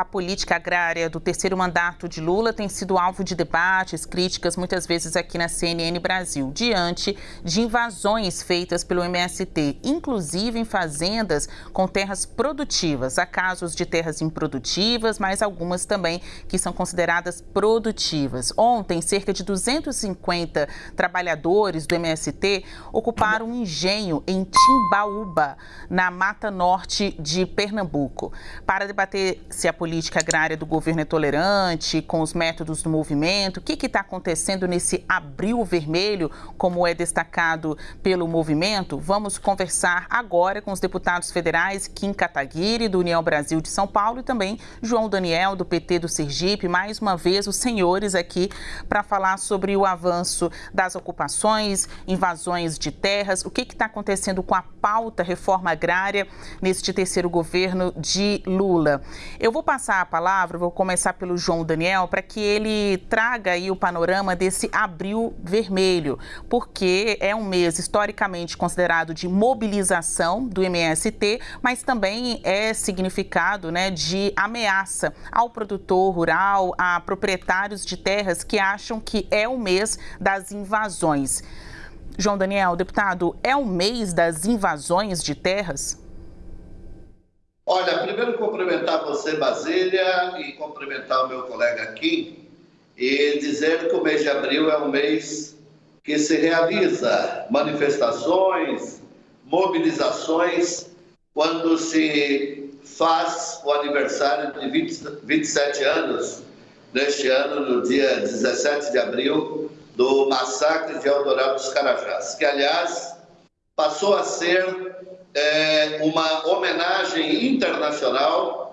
a política agrária do terceiro mandato de Lula tem sido alvo de debates, críticas, muitas vezes aqui na CNN Brasil, diante de invasões feitas pelo MST, inclusive em fazendas com terras produtivas. Há casos de terras improdutivas, mas algumas também que são consideradas produtivas. Ontem, cerca de 250 trabalhadores do MST ocuparam um engenho em Timbaúba, na Mata Norte de Pernambuco, para debater se a política agrária do governo é tolerante com os métodos do movimento, o que está acontecendo nesse abril vermelho, como é destacado pelo movimento. Vamos conversar agora com os deputados federais Kim Kataguiri, do União Brasil de São Paulo, e também João Daniel, do PT do Sergipe. Mais uma vez, os senhores aqui para falar sobre o avanço das ocupações, invasões de terras, o que está acontecendo com a pauta reforma agrária neste terceiro governo de Lula. Eu vou passar a palavra, vou começar pelo João Daniel, para que ele traga aí o panorama desse abril vermelho, porque é um mês historicamente considerado de mobilização do MST, mas também é significado né, de ameaça ao produtor rural, a proprietários de terras que acham que é o mês das invasões. João Daniel, deputado, é o mês das invasões de terras? Cumprimentar você, Basília, e cumprimentar o meu colega aqui, e dizer que o mês de abril é um mês que se realiza manifestações, mobilizações, quando se faz o aniversário de 20, 27 anos, neste ano, no dia 17 de abril, do massacre de Eldorado dos Carajás, que, aliás, passou a ser é, uma homenagem internacional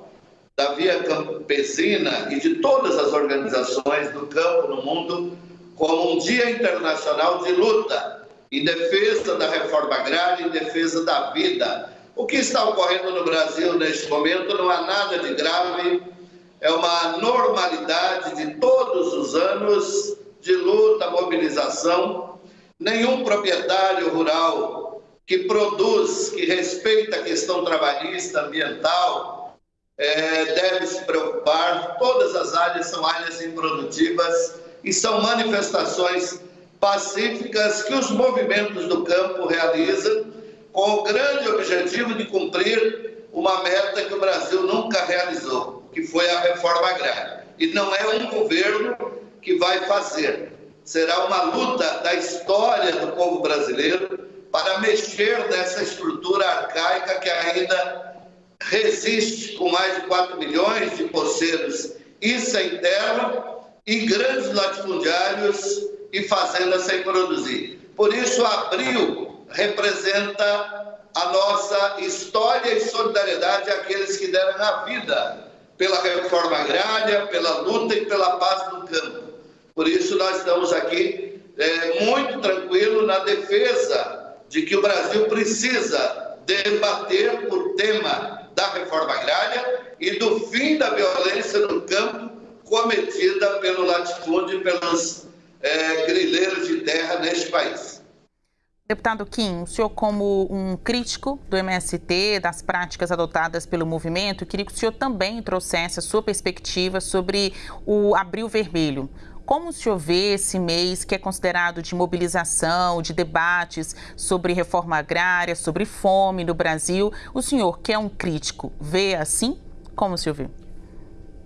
da Via Campesina e de todas as organizações do campo no mundo como um dia internacional de luta em defesa da reforma agrária, em defesa da vida. O que está ocorrendo no Brasil neste momento não há nada de grave, é uma normalidade de todos os anos de luta, mobilização. Nenhum proprietário rural que produz, que respeita a questão trabalhista, ambiental, é, deve se preocupar. Todas as áreas são áreas improdutivas e são manifestações pacíficas que os movimentos do campo realizam com o grande objetivo de cumprir uma meta que o Brasil nunca realizou, que foi a reforma agrária. E não é um governo que vai fazer. Será uma luta da história do povo brasileiro para mexer nessa estrutura arcaica que ainda resiste com mais de 4 milhões de poceiros e sem terra e grandes latifundiários e fazendas sem produzir. Por isso, abril representa a nossa história e solidariedade àqueles que deram a vida pela reforma agrária, pela luta e pela paz no campo. Por isso, nós estamos aqui é, muito tranquilos na defesa de que o Brasil precisa debater o tema da reforma agrária e do fim da violência no campo cometida pelo latifúndio e pelos é, grileiros de terra neste país. Deputado Kim, o senhor como um crítico do MST, das práticas adotadas pelo movimento, queria que o senhor também trouxesse a sua perspectiva sobre o Abril Vermelho. Como o senhor vê esse mês que é considerado de mobilização, de debates sobre reforma agrária, sobre fome no Brasil? O senhor, que é um crítico, vê assim? Como o senhor vê?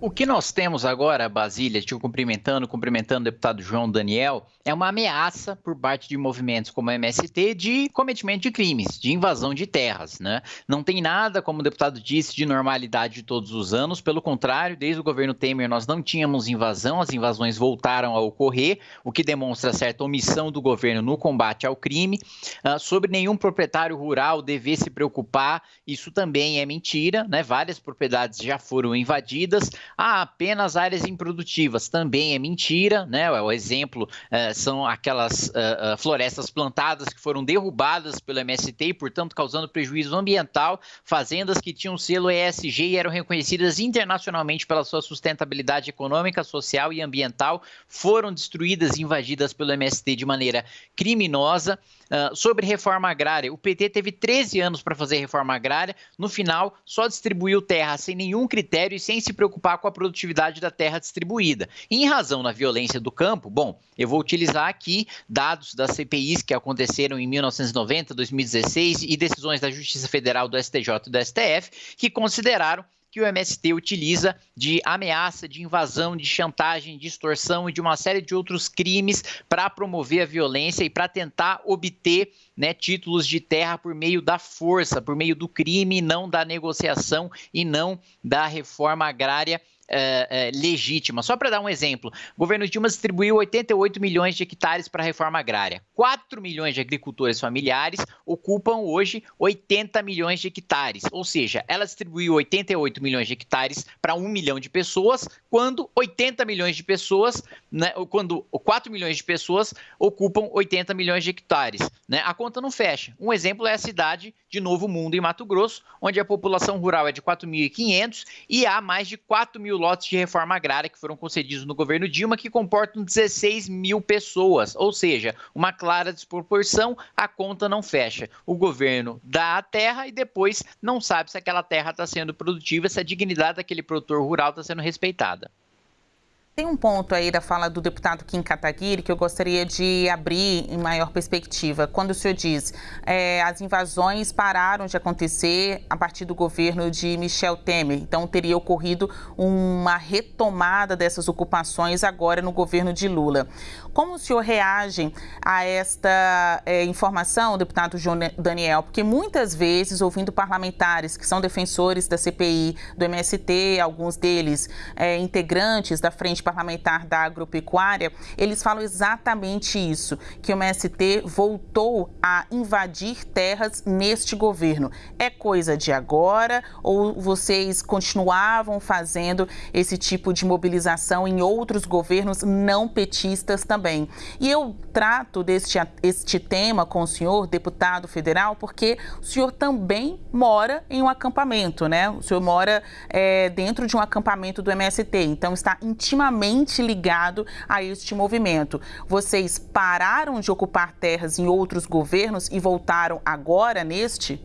O que nós temos agora, Basília, te cumprimentando, cumprimentando o deputado João Daniel, é uma ameaça por parte de movimentos como a MST de cometimento de crimes, de invasão de terras. Né? Não tem nada, como o deputado disse, de normalidade de todos os anos. Pelo contrário, desde o governo Temer nós não tínhamos invasão, as invasões voltaram a ocorrer, o que demonstra certa omissão do governo no combate ao crime. Uh, sobre nenhum proprietário rural dever se preocupar, isso também é mentira. Né? Várias propriedades já foram invadidas. Ah, apenas áreas improdutivas também é mentira, né? O exemplo uh, são aquelas uh, uh, florestas plantadas que foram derrubadas pelo MST e, portanto, causando prejuízo ambiental, fazendas que tinham selo ESG e eram reconhecidas internacionalmente pela sua sustentabilidade econômica, social e ambiental, foram destruídas e invadidas pelo MST de maneira criminosa. Uh, sobre reforma agrária, o PT teve 13 anos para fazer reforma agrária, no final só distribuiu terra sem nenhum critério e sem se preocupar com a produtividade da terra distribuída. Em razão da violência do campo, bom, eu vou utilizar aqui dados das CPIs que aconteceram em 1990, 2016 e decisões da Justiça Federal do STJ e do STF que consideraram que o MST utiliza de ameaça, de invasão, de chantagem, de extorsão e de uma série de outros crimes para promover a violência e para tentar obter né, títulos de terra por meio da força, por meio do crime, não da negociação e não da reforma agrária é, é, legítima. Só para dar um exemplo, o governo Dilma distribuiu 88 milhões de hectares para a reforma agrária. 4 milhões de agricultores familiares ocupam hoje 80 milhões de hectares. Ou seja, ela distribuiu 88 milhões de hectares para 1 milhão de pessoas, quando 80 milhões de pessoas, né, quando 4 milhões de pessoas ocupam 80 milhões de hectares. Né? A conta não fecha. Um exemplo é a cidade de Novo Mundo, em Mato Grosso, onde a população rural é de 4.500 e há mais de 4 mil lotes de reforma agrária que foram concedidos no governo Dilma, que comportam 16 mil pessoas. Ou seja, uma clara desproporção, a conta não fecha. O governo dá a terra e depois não sabe se aquela terra está sendo produtiva, se a dignidade daquele produtor rural está sendo respeitada. Tem um ponto aí da fala do deputado Kim Kataguiri que eu gostaria de abrir em maior perspectiva. Quando o senhor diz é, as invasões pararam de acontecer a partir do governo de Michel Temer, então teria ocorrido uma retomada dessas ocupações agora no governo de Lula. Como o senhor reage a esta é, informação, deputado João Daniel? Porque muitas vezes, ouvindo parlamentares que são defensores da CPI, do MST, alguns deles é, integrantes da Frente Parlamentar da Agropecuária, eles falam exatamente isso, que o MST voltou a invadir terras neste governo. É coisa de agora ou vocês continuavam fazendo esse tipo de mobilização em outros governos não petistas também? E eu trato deste este tema com o senhor, deputado federal, porque o senhor também mora em um acampamento, né? O senhor mora é, dentro de um acampamento do MST, então está intimamente ligado a este movimento. Vocês pararam de ocupar terras em outros governos e voltaram agora neste?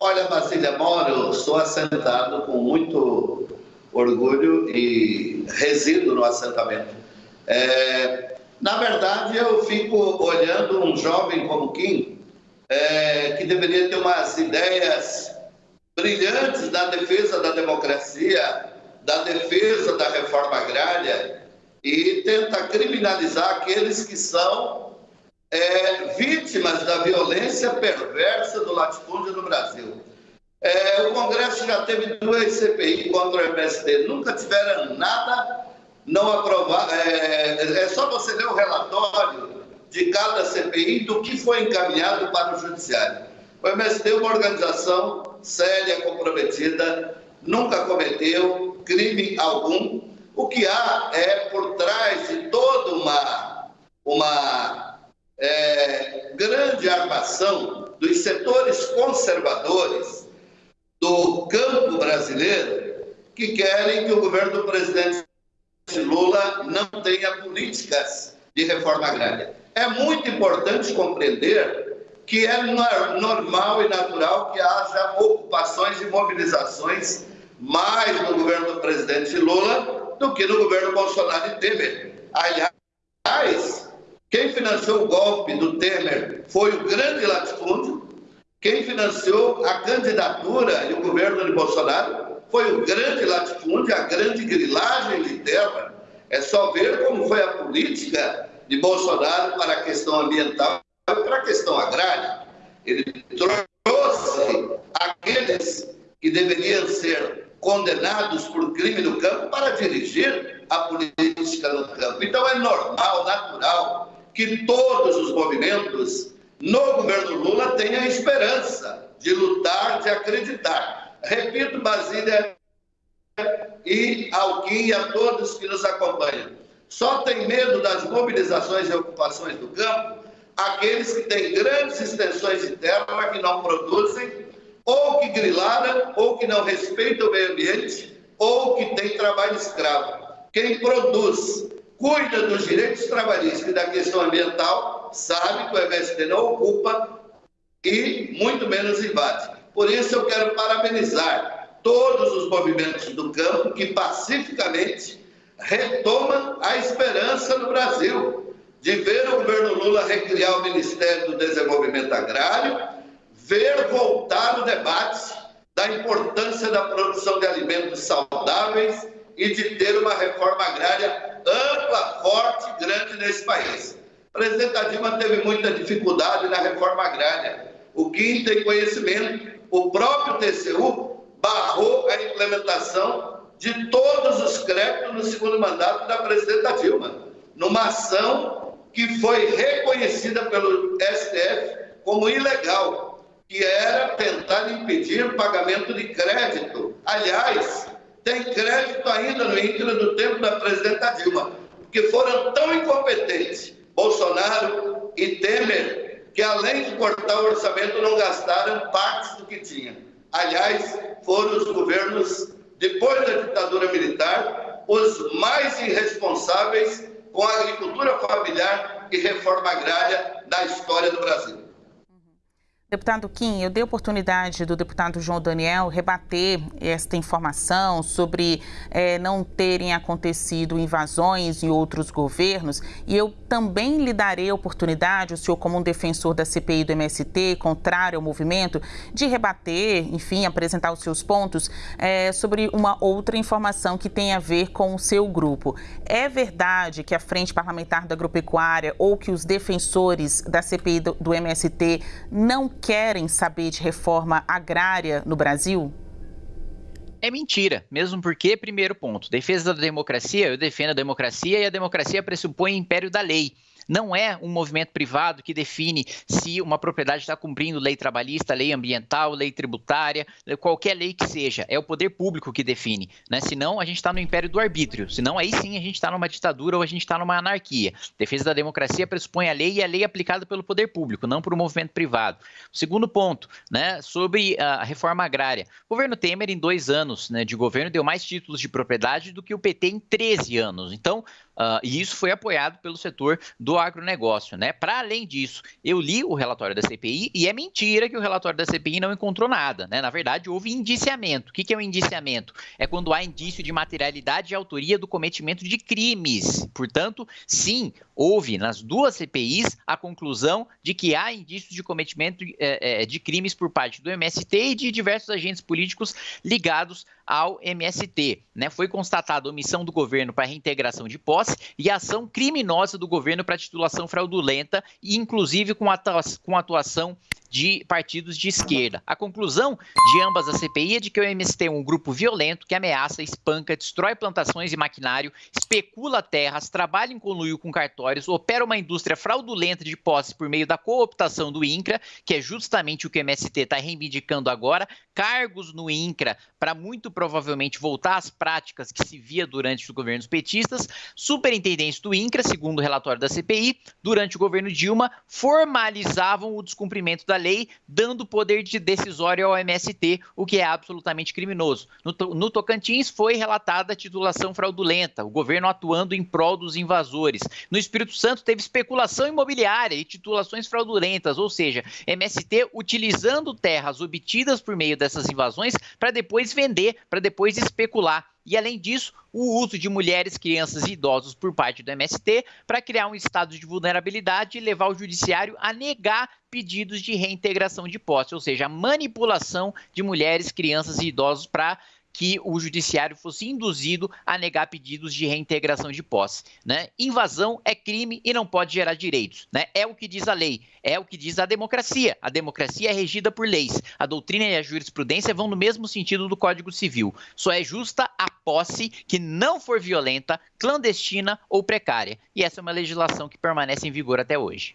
Olha, Basília Moro, sou assentado com muito orgulho e resido no assentamento é, na verdade, eu fico olhando um jovem como Kim, é, que deveria ter umas ideias brilhantes da defesa da democracia, da defesa da reforma agrária, e tenta criminalizar aqueles que são é, vítimas da violência perversa do latifúndio no Brasil. É, o Congresso já teve duas CPI contra o MST, nunca tiveram nada não aprovar. É, é só você ler o relatório de cada CPI do que foi encaminhado para o Judiciário. O MST é uma organização séria, comprometida, nunca cometeu crime algum. O que há é por trás de toda uma, uma é, grande armação dos setores conservadores do campo brasileiro que querem que o governo do presidente Lula não tenha políticas de reforma agrária. É muito importante compreender que é normal e natural que haja ocupações e mobilizações mais no governo do presidente Lula do que no governo Bolsonaro e Temer. Aliás, quem financiou o golpe do Temer foi o grande latifúndio, quem financiou a candidatura e o governo de Bolsonaro foi o grande latifúndio, a grande grilagem interna. É só ver como foi a política de Bolsonaro para a questão ambiental e para a questão agrária. Ele trouxe aqueles que deveriam ser condenados por crime no campo para dirigir a política no campo. Então é normal, natural, que todos os movimentos no governo Lula tenham esperança de lutar, de acreditar. Repito, Basília e ao e a todos que nos acompanham. Só tem medo das mobilizações e ocupações do campo aqueles que têm grandes extensões de terra que não produzem, ou que grilaram, ou que não respeitam o meio ambiente, ou que têm trabalho escravo. Quem produz cuida dos direitos trabalhistas e da questão ambiental, sabe que o MST não ocupa e muito menos invade. Por isso eu quero parabenizar todos os movimentos do campo que pacificamente retomam a esperança no Brasil de ver o governo Lula recriar o Ministério do Desenvolvimento Agrário, ver voltar o debate da importância da produção de alimentos saudáveis e de ter uma reforma agrária ampla, forte, grande nesse país. A presidenta Dilma teve muita dificuldade na reforma agrária. O Kim tem conhecimento, o próprio TCU barrou a implementação de todos os créditos no segundo mandato da presidenta Dilma, numa ação que foi reconhecida pelo STF como ilegal, que era tentar impedir o pagamento de crédito. Aliás, tem crédito ainda no INCRA do tempo da presidenta Dilma, porque foram tão incompetentes, Bolsonaro e Temer, que além de cortar o orçamento, não gastaram partes do que tinha. Aliás, foram os governos, depois da ditadura militar, os mais irresponsáveis com a agricultura familiar e reforma agrária da história do Brasil. Deputado Kim, eu dei oportunidade do deputado João Daniel rebater esta informação sobre é, não terem acontecido invasões em outros governos e eu também lhe darei oportunidade, o senhor como um defensor da CPI do MST, contrário ao movimento, de rebater, enfim, apresentar os seus pontos é, sobre uma outra informação que tem a ver com o seu grupo. É verdade que a Frente Parlamentar da Agropecuária ou que os defensores da CPI do, do MST não querem saber de reforma agrária no Brasil? É mentira, mesmo porque, primeiro ponto, defesa da democracia, eu defendo a democracia e a democracia pressupõe império da lei. Não é um movimento privado que define se uma propriedade está cumprindo lei trabalhista, lei ambiental, lei tributária, qualquer lei que seja. É o poder público que define. Né? Senão, a gente está no império do arbítrio. Senão, aí sim a gente está numa ditadura ou a gente está numa anarquia. Defesa da democracia pressupõe a lei e a lei é aplicada pelo poder público, não por um movimento privado. Segundo ponto, né, sobre a reforma agrária. O governo Temer, em dois anos né, de governo, deu mais títulos de propriedade do que o PT em 13 anos. Então, Uh, e isso foi apoiado pelo setor do agronegócio, né? Para além disso, eu li o relatório da CPI e é mentira que o relatório da CPI não encontrou nada, né? Na verdade, houve indiciamento. O que, que é o um indiciamento? É quando há indício de materialidade e autoria do cometimento de crimes. Portanto, sim, houve nas duas CPIs a conclusão de que há indícios de cometimento é, é, de crimes por parte do MST e de diversos agentes políticos ligados ao MST. Né? Foi constatada omissão do governo para reintegração de posse e ação criminosa do governo para titulação fraudulenta, inclusive com, com atuação de partidos de esquerda. A conclusão de ambas as CPI é de que o MST é um grupo violento que ameaça, espanca, destrói plantações e maquinário, especula terras, trabalha em conluio com cartórios, opera uma indústria fraudulenta de posse por meio da cooptação do INCRA, que é justamente o que o MST está reivindicando agora, cargos no INCRA para muito provavelmente voltar às práticas que se via durante os governos petistas, superintendentes do INCRA, segundo o relatório da CPI, durante o governo Dilma, formalizavam o descumprimento da lei, dando poder de decisório ao MST, o que é absolutamente criminoso. No, no Tocantins foi relatada a titulação fraudulenta, o governo atuando em prol dos invasores. No Espírito Santo teve especulação imobiliária e titulações fraudulentas, ou seja, MST utilizando terras obtidas por meio dessas invasões para depois vender, para depois especular. E, além disso, o uso de mulheres, crianças e idosos por parte do MST para criar um estado de vulnerabilidade e levar o judiciário a negar pedidos de reintegração de posse, ou seja, a manipulação de mulheres, crianças e idosos para que o judiciário fosse induzido a negar pedidos de reintegração de posse. Né? Invasão é crime e não pode gerar direitos. Né? É o que diz a lei, é o que diz a democracia. A democracia é regida por leis. A doutrina e a jurisprudência vão no mesmo sentido do Código Civil. Só é justa a posse que não for violenta, clandestina ou precária. E essa é uma legislação que permanece em vigor até hoje.